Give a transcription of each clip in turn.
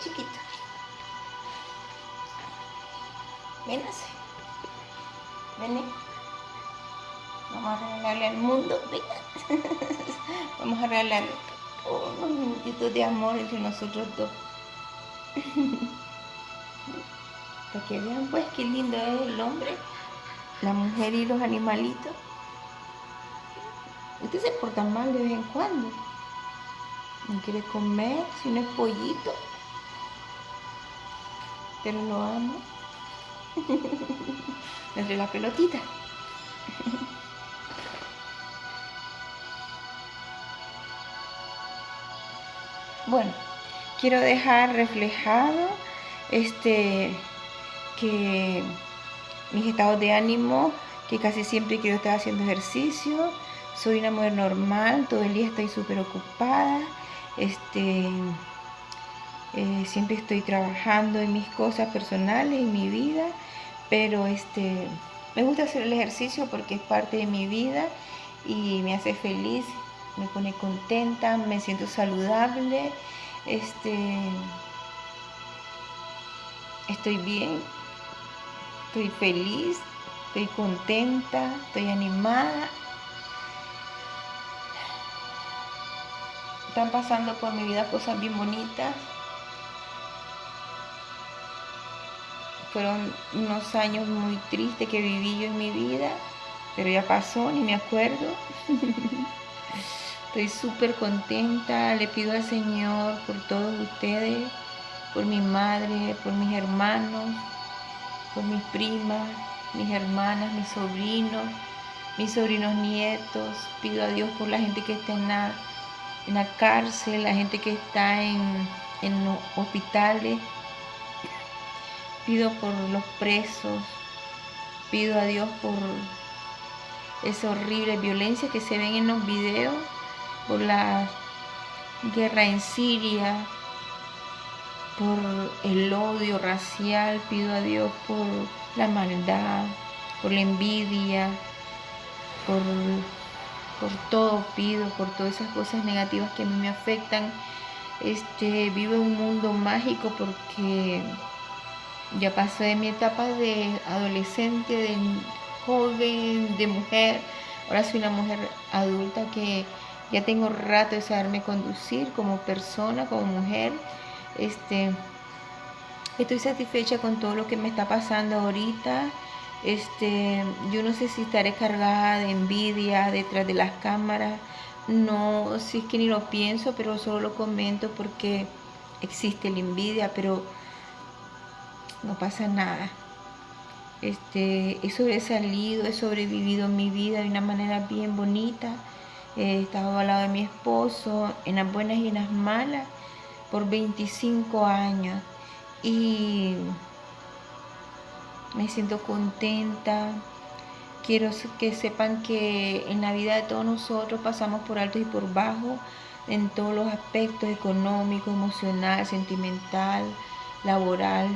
chiquito. Ven así. Ven. Vamos a regalarle al mundo. Venga. Vamos a regalarle unos minutitos de amor entre nosotros dos. Para que vean pues qué lindo es el hombre, la mujer y los animalitos. Usted se porta mal de vez en cuando. No quiere comer, si no es pollito. Pero lo amo. Entre la pelotita. Bueno, quiero dejar reflejado este que mis estados de ánimo, que casi siempre quiero estar haciendo ejercicio, soy una mujer normal, todo el día estoy súper ocupada, este, eh, siempre estoy trabajando en mis cosas personales, en mi vida, pero este, me gusta hacer el ejercicio porque es parte de mi vida y me hace feliz, me pone contenta, me siento saludable, este, estoy bien, estoy feliz, estoy contenta, estoy animada. Están pasando por mi vida cosas bien bonitas. Fueron unos años muy tristes que viví yo en mi vida, pero ya pasó, ni me acuerdo. Estoy súper contenta, le pido al Señor por todos ustedes, por mi madre, por mis hermanos, por mis primas, mis hermanas, mis sobrinos, mis sobrinos nietos. Pido a Dios por la gente que está en la, en la cárcel, la gente que está en, en los hospitales. Pido por los presos. Pido a Dios por esa horrible violencia que se ven en los videos, por la guerra en Siria, por el odio racial, pido a Dios por la maldad, por la envidia, por, por todo pido, por todas esas cosas negativas que a mí me afectan. Este, vivo en un mundo mágico porque ya pasé de mi etapa de adolescente, de joven, de mujer. Ahora soy una mujer adulta que ya tengo rato de saberme conducir como persona, como mujer. Este, estoy satisfecha con todo lo que me está pasando ahorita. Este, yo no sé si estaré cargada de envidia detrás de las cámaras. No, si es que ni lo pienso, pero solo lo comento porque existe la envidia, pero no pasa nada. Este, he sobresalido, he sobrevivido mi vida de una manera bien bonita. He estado al lado de mi esposo en las buenas y en las malas por 25 años y me siento contenta. Quiero que sepan que en la vida de todos nosotros pasamos por alto y por bajo en todos los aspectos económico, emocional, sentimental, laboral.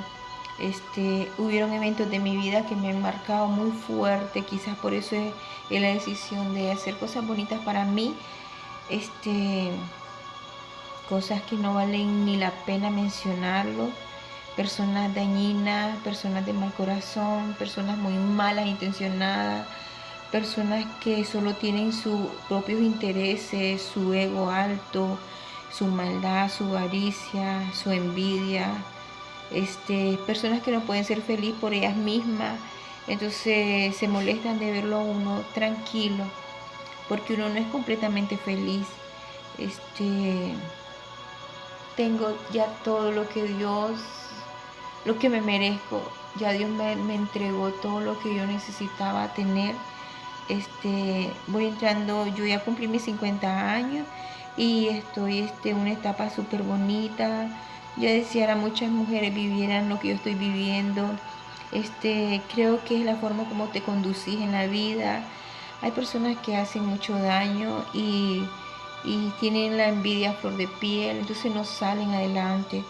Este, hubieron eventos de mi vida que me han marcado muy fuerte, quizás por eso es, la decisión de hacer cosas bonitas para mí. Este, cosas que no valen ni la pena mencionarlo, personas dañinas, personas de mal corazón, personas muy malas intencionadas, personas que solo tienen sus propios intereses, su ego alto, su maldad, su avaricia, su envidia, este, personas que no pueden ser felices por ellas mismas, entonces se molestan de verlo a uno tranquilo, porque uno no es completamente feliz. Este, tengo ya todo lo que Dios, lo que me merezco. Ya Dios me, entregó todo lo que yo necesitaba tener. Este, voy entrando, yo ya cumplí mis 50 años y estoy este, en una etapa súper bonita. Yo deseara muchas mujeres vivieran lo que yo estoy viviendo. Este, creo que es la forma como te conducís en la vida. Hay personas que hacen mucho daño y y tienen la envidia a flor de piel, entonces no salen adelante.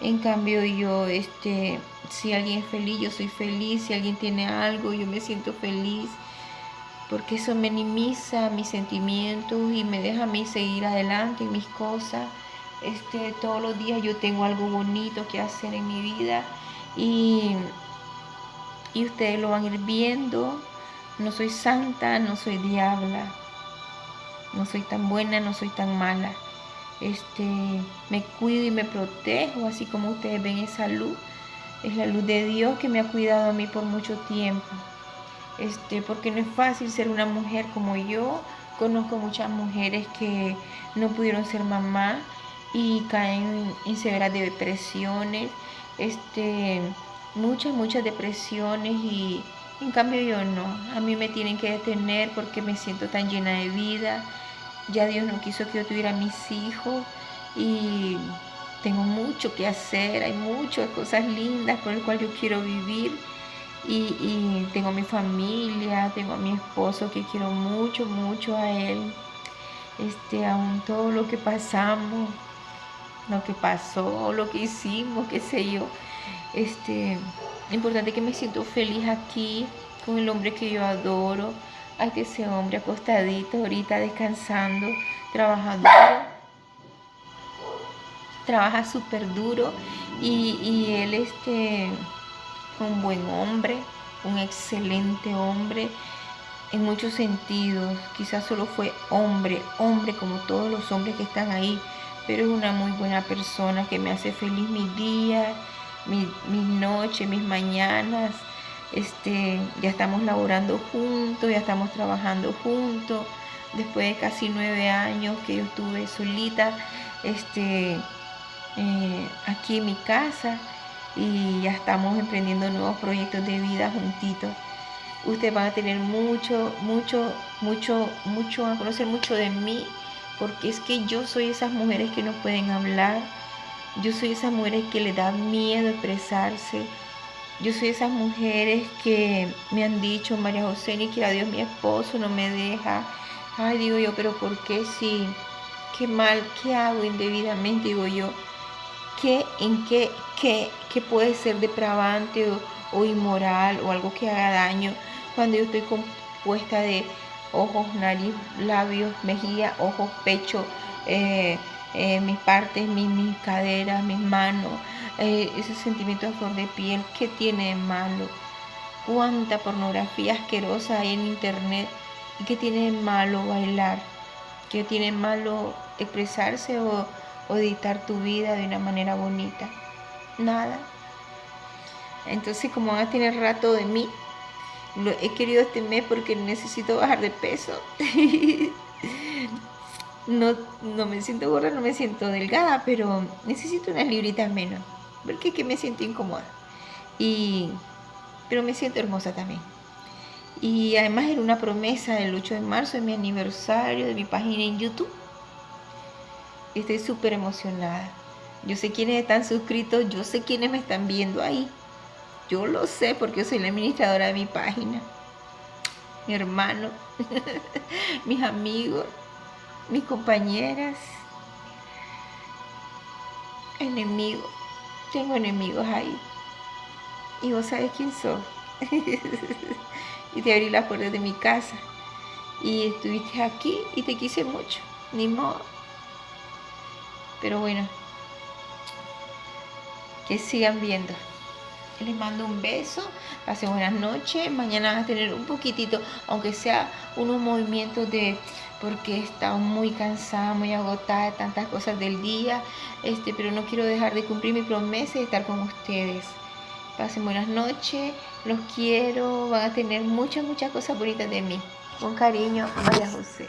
En cambio yo, este, si alguien es feliz, yo soy feliz, si alguien tiene algo, yo me siento feliz, porque eso minimiza mis sentimientos y me deja a mí seguir adelante en mis cosas Este, todos los días yo tengo algo bonito que hacer en mi vida y, y ustedes lo van a ir viendo. No soy santa, no soy diabla. No soy tan buena, no soy tan mala. Este, me cuido y me protejo, así como ustedes ven esa luz. Es la luz de Dios que me ha cuidado a mí por mucho tiempo. Este, porque no es fácil ser una mujer como yo. Conozco muchas mujeres que no pudieron ser mamá y caen en severas depresiones, este, muchas, muchas depresiones y en cambio yo no. A mí me tienen que detener porque me siento tan llena de vida. Ya Dios no quiso que yo tuviera mis hijos y tengo mucho que hacer, hay muchas cosas lindas por las cuales yo quiero vivir. Y, tengo mi familia, tengo a mi esposo que quiero mucho, mucho a él. Este, aún todo lo que pasamos, lo que pasó, lo que hicimos, qué sé yo. Este, importante que me siento feliz aquí con el hombre que yo adoro. que ese hombre acostadito ahorita descansando, trabajando Trabaja súper duro y, y él este un buen hombre, un excelente hombre en muchos sentidos. Quizás solo fue hombre, hombre como todos los hombres que están ahí, pero es una muy buena persona que me hace feliz mis días, mis, noches, mis mañanas. Este, ya estamos laborando juntos, ya estamos trabajando juntos. Después de casi nueve años que yo estuve solita, este, eh, aquí en mi casa y ya estamos emprendiendo nuevos proyectos de vida juntitos. Ustedes van a tener mucho, mucho, mucho, mucho, a conocer mucho de mí, porque es que yo soy esas mujeres que no pueden hablar, yo soy esas mujeres que le da miedo expresarse, yo soy esas mujeres que me han dicho, María José, ni quiera Dios mi esposo no me deja. Ay, digo yo, pero ¿por qué si? Qué mal, ¿qué hago indebidamente? Digo yo, ¿qué, en qué, qué, qué puede ser depravante o, inmoral o algo que haga daño cuando yo estoy compuesta de ojos, nariz, labios, mejilla, ojos, pecho, eh, eh, mis partes, mis, mis, caderas, mis manos, eh, ese sentimiento de flor de piel, ¿qué tiene de malo? ¿Cuánta pornografía asquerosa hay en internet? ¿Y qué tiene de malo bailar? ¿Qué tiene de malo expresarse o o editar tu vida de una manera bonita. Nada. Entonces, como van a tener rato de mí, lo he querido este mes porque necesito bajar de peso. no, no me siento gorda, no me siento delgada, pero necesito unas libritas menos. Porque es que me siento incómoda. Y, pero me siento hermosa también. Y además era una promesa del 8 de marzo, de mi aniversario, de mi página en YouTube estoy súper emocionada. Yo sé quiénes están suscritos, yo sé quiénes me están viendo ahí. Yo lo sé porque yo soy la administradora de mi página. Mi hermano, mis amigos, mis compañeras, enemigos. Tengo enemigos ahí. Y vos sabes quién soy. y te abrí las puertas de mi casa. Y estuviste aquí y te quise mucho. Ni modo. Pero bueno, que sigan viendo. Les mando un beso, pasen buenas noches. Mañana van a tener un poquitito, aunque sea unos movimientos de porque estado muy cansada, muy agotada de tantas cosas del día, este, pero no quiero dejar de cumplir mi promesa de estar con ustedes. Pasen buenas noches, los quiero, van a tener muchas, muchas cosas bonitas de mí. Con cariño, María José.